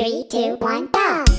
Three, two, one, go!